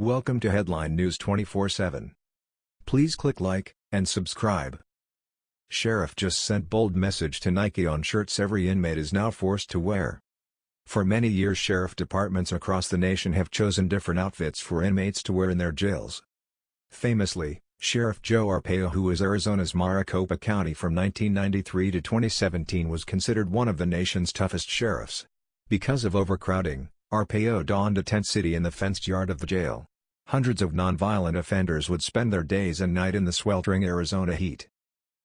Welcome to Headline News 24/7. Please click like and subscribe. Sheriff just sent bold message to Nike on shirts every inmate is now forced to wear. For many years sheriff departments across the nation have chosen different outfits for inmates to wear in their jails. Famously, Sheriff Joe Arpaio who was Arizona's Maricopa County from 1993 to 2017 was considered one of the nation's toughest sheriffs. Because of overcrowding, Arpaio donned a tent city in the fenced yard of the jail. Hundreds of nonviolent offenders would spend their days and night in the sweltering Arizona heat.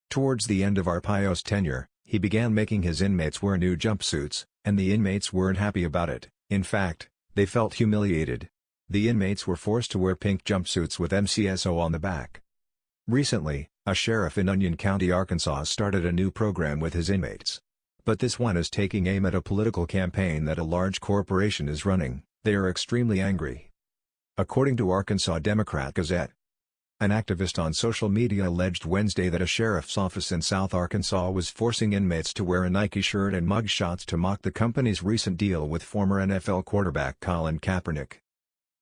Towards the end of Arpaio's tenure, he began making his inmates wear new jumpsuits, and the inmates weren't happy about it, in fact, they felt humiliated. The inmates were forced to wear pink jumpsuits with MCSO on the back. Recently, a sheriff in Union County, Arkansas started a new program with his inmates. But this one is taking aim at a political campaign that a large corporation is running, they are extremely angry. According to Arkansas Democrat Gazette, an activist on social media alleged Wednesday that a sheriff's office in South Arkansas was forcing inmates to wear a Nike shirt and mugshots to mock the company's recent deal with former NFL quarterback Colin Kaepernick.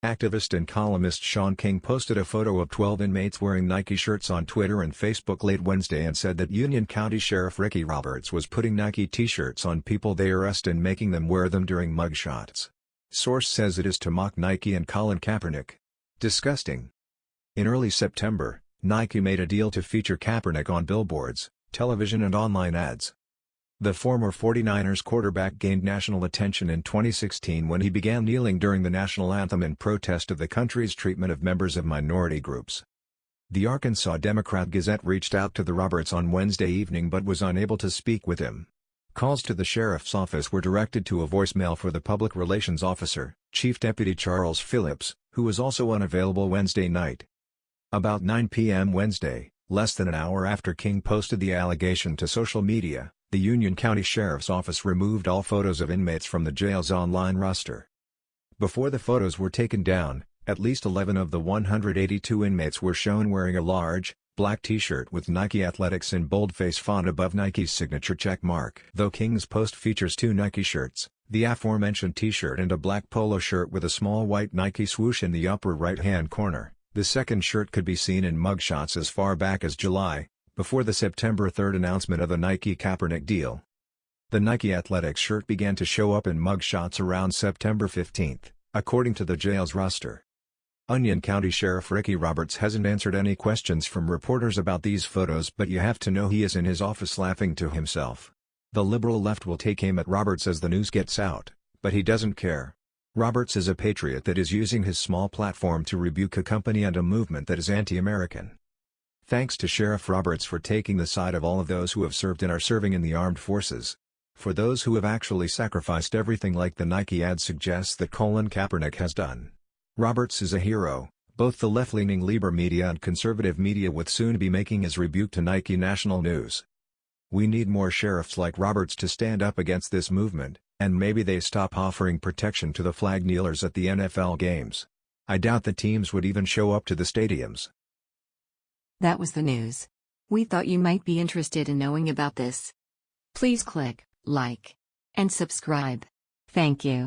Activist and columnist Shaun King posted a photo of 12 inmates wearing Nike shirts on Twitter and Facebook late Wednesday and said that Union County Sheriff Ricky Roberts was putting Nike t-shirts on people they arrest and making them wear them during mugshots. Source says it is to mock Nike and Colin Kaepernick. Disgusting. In early September, Nike made a deal to feature Kaepernick on billboards, television and online ads. The former 49ers quarterback gained national attention in 2016 when he began kneeling during the national anthem in protest of the country's treatment of members of minority groups. The Arkansas Democrat-Gazette reached out to the Roberts on Wednesday evening but was unable to speak with him. Calls to the sheriff's office were directed to a voicemail for the public relations officer, Chief Deputy Charles Phillips, who was also unavailable Wednesday night. About 9 p.m. Wednesday, less than an hour after King posted the allegation to social media, the Union County Sheriff's Office removed all photos of inmates from the jail's online roster. Before the photos were taken down, at least 11 of the 182 inmates were shown wearing a large, black t-shirt with Nike Athletics in boldface font above Nike's signature check mark. Though King's post features two Nike shirts, the aforementioned t-shirt and a black polo shirt with a small white Nike swoosh in the upper right-hand corner, the second shirt could be seen in mugshots as far back as July, before the September 3 announcement of the Nike Kaepernick deal. The Nike Athletics shirt began to show up in mugshots around September 15, according to the jail's roster. Union County Sheriff Ricky Roberts hasn't answered any questions from reporters about these photos but you have to know he is in his office laughing to himself. The liberal left will take aim at Roberts as the news gets out, but he doesn't care. Roberts is a patriot that is using his small platform to rebuke a company and a movement that is anti-American. Thanks to Sheriff Roberts for taking the side of all of those who have served and are serving in the armed forces. For those who have actually sacrificed everything like the Nike ad suggests that Colin Kaepernick has done. Roberts is a hero, both the left-leaning Liber media and conservative media with soon be making his rebuke to Nike national news. We need more sheriffs like Roberts to stand up against this movement, and maybe they stop offering protection to the flag kneelers at the NFL games. I doubt the teams would even show up to the stadiums. That was the news. We thought you might be interested in knowing about this. Please click like and subscribe. Thank you.